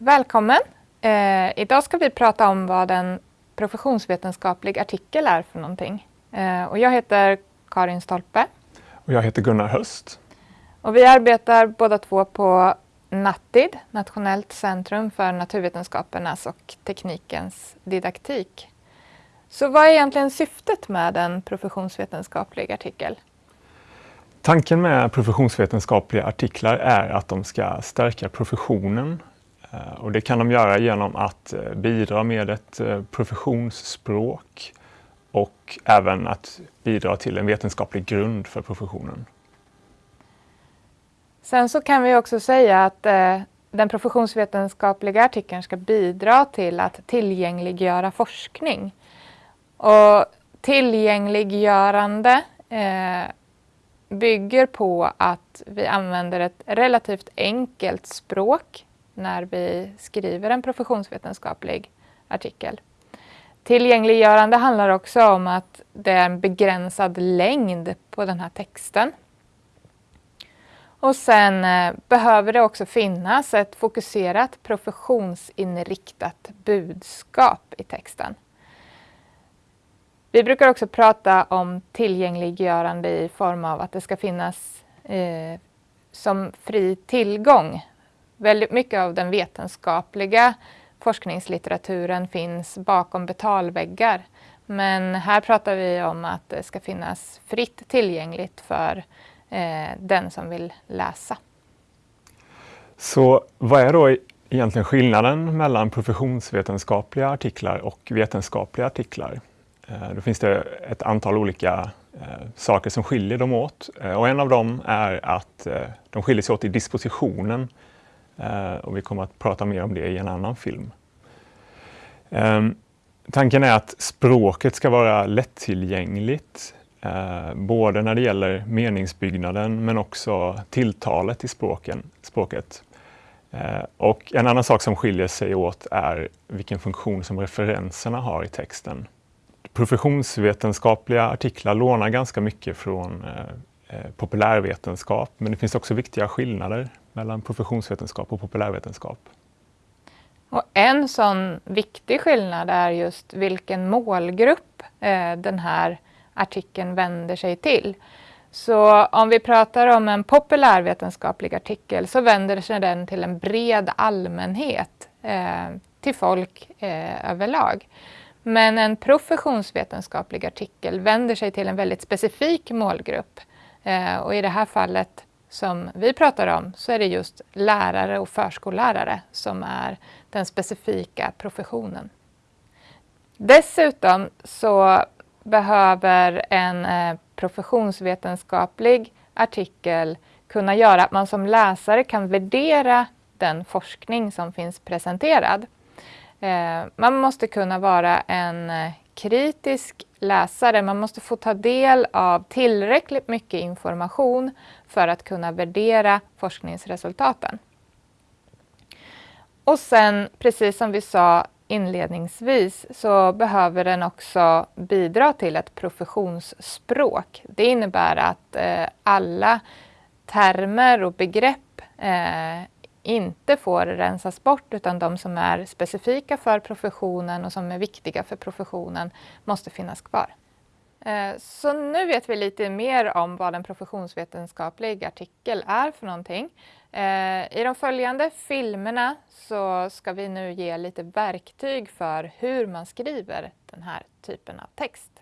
Välkommen! Eh, idag ska vi prata om vad en professionsvetenskaplig artikel är för någonting. Eh, och jag heter Karin Stolpe. Och jag heter Gunnar Höst. Och vi arbetar båda två på NATID, Nationellt centrum för naturvetenskapernas och teknikens didaktik. Så vad är egentligen syftet med en professionsvetenskaplig artikel? Tanken med professionsvetenskapliga artiklar är att de ska stärka professionen Eh, och det kan de göra genom att eh, bidra med ett eh, professionsspråk och även att bidra till en vetenskaplig grund för professionen. Sen så kan vi också säga att den professionsvetenskapliga artikeln ska bidra till att tillgängliggöra forskning. Och tillgängliggörande eh, bygger på att vi använder ett relativt enkelt språk när vi skriver en professionsvetenskaplig artikel. Tillgängliggörande handlar också om att det är en begränsad längd på den här texten. Och sen eh, behöver det också finnas ett fokuserat professionsinriktat budskap i texten. Vi brukar också prata om tillgängliggörande i form av att det ska finnas eh, som fri tillgång Väldigt mycket av den vetenskapliga forskningslitteraturen finns bakom betalväggar. Men här pratar vi om att det ska finnas fritt tillgängligt för eh, den som vill läsa. Så vad är då egentligen skillnaden mellan professionsvetenskapliga artiklar och vetenskapliga artiklar? Eh, då finns det ett antal olika eh, saker som skiljer dem åt. Eh, och en av dem är att eh, de skiljer sig åt i dispositionen Eh, och vi kommer att prata mer om det i en annan film. Ehm, tanken är att språket ska vara lättillgängligt, eh, både när det gäller meningsbyggnaden men också tilltalet i språken, språket. Eh, och en annan sak som skiljer sig åt är vilken funktion som referenserna har i texten. Professionsvetenskapliga artiklar lånar ganska mycket från eh, Eh, populärvetenskap, men det finns också viktiga skillnader mellan professionsvetenskap och populärvetenskap. Och en sån viktig skillnad är just vilken målgrupp eh, den här artikeln vänder sig till. Så om vi pratar om en populärvetenskaplig artikel så vänder sig den till en bred allmänhet, eh, till folk överlag. Men en professionsvetenskaplig artikel vänder sig till en väldigt specifik målgrupp. Eh, och i det här fallet som vi pratar om så är det just lärare och förskollärare som är den specifika professionen. Dessutom så behöver en eh, professionsvetenskaplig artikel kunna göra att man som läsare kan värdera den forskning som finns presenterad. Eh, man måste kunna vara en eh, kritisk läsare. Man måste få ta del av tillräckligt mycket information för att kunna värdera forskningsresultaten. Och sen, precis som vi sa inledningsvis, så behöver den också bidra till ett professionsspråk. Det innebär att eh, alla termer och begrepp eh, inte får rensas bort utan de som är specifika för professionen och som är viktiga för professionen måste finnas kvar. Eh, så nu vet vi lite mer om vad en professionsvetenskaplig artikel är för någonting. Eh, I de följande filmerna så ska vi nu ge lite verktyg för hur man skriver den här typen av text.